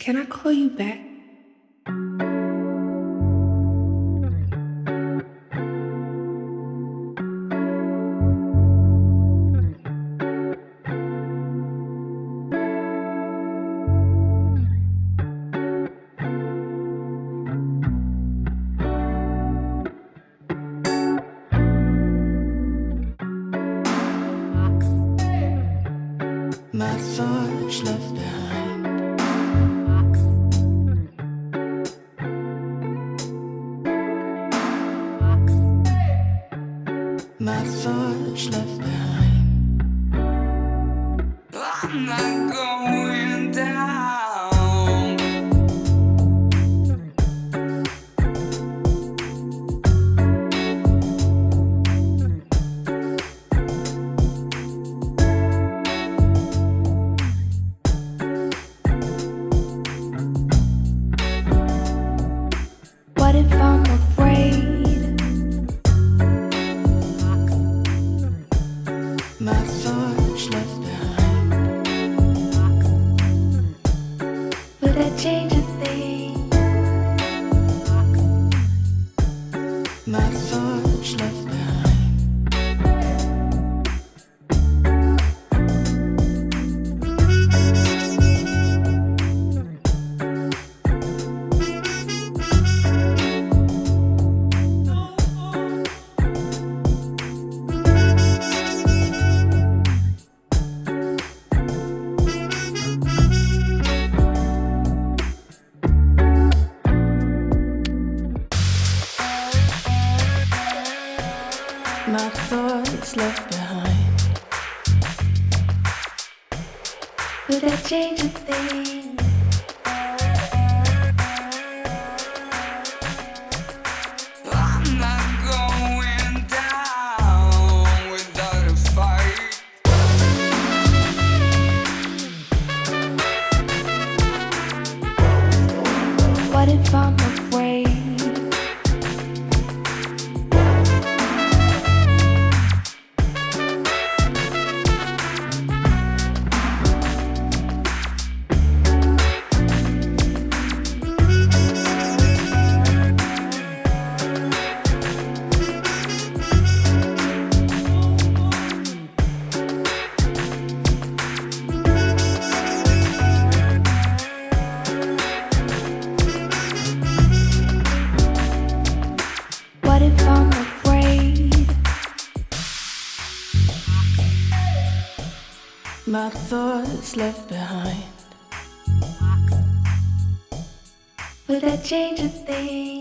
Can I call you back? My thoughts left behind. My thoughts left behind. I'm not going thoughts My thoughts left behind. Would that change a thing? I'm not going down without a fight. What if I'm afraid? My thoughts left behind. Would that change a thing?